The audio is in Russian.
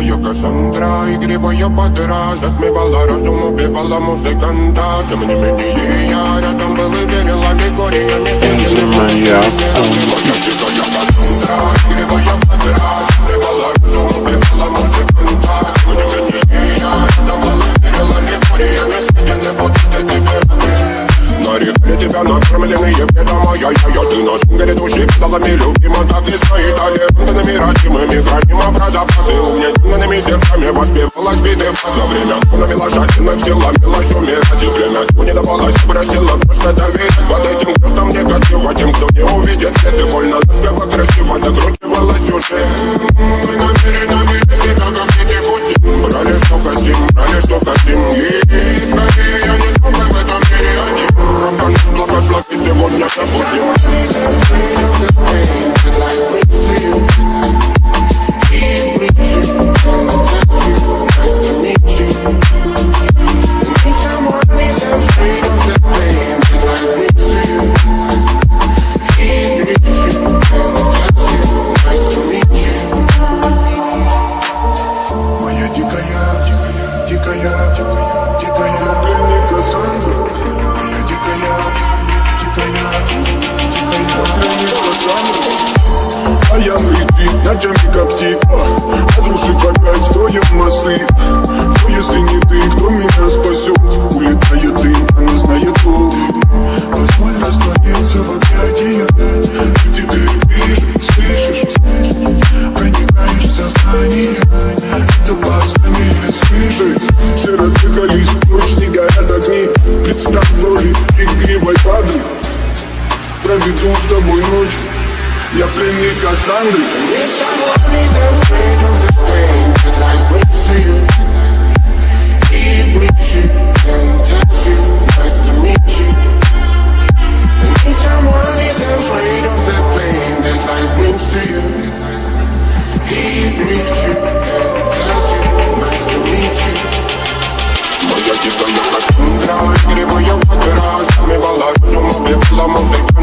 дикая Кассандра Игривая подра Затмевала разум, убивала музыканта Тем не менее я рядом был и верил аллегориями Маньяк Моя дикая Кассандра Игривая подра Затмевала разум, убивала музыканта Тем не менее я рядом был и верил аллегориями. Съедены вот Нарекли тебя накормленные бредом А я-я-я, ты на шунгере души Педалами любима, так и стоит Талентами родимыми Храним образопасы Угнетенными сердцами Воспевалась биты За время. Тонами ложательных сил Ломилась умирать и время. Не давалось Просила просто доверять Под этим кто-то негатив А тем, кто не увидит И больно ласково, красиво Закручивалась уже Я летит, ночами коптит Разрушив опять, строим мосты. Кто если не ты, кто меня спасет? Улетает дым, она знает пол. Позволь раствориться в объятиях. Ты теперь видишь, слышишь Проникаешь в сознание. Это баснями слышишь Все разъехались прочь, не горят огни Представь роли игривой падры Проведу с тобой ночь Я пленник Кассандры If I wanted a friend of the pain that life brings to you It brings you and you nice to meet you And if someone is afraid of the pain that life. brings to you He brings you and you nice to meet you Моя девка, я косынка, игривая вода Замевала разум, убивала музыку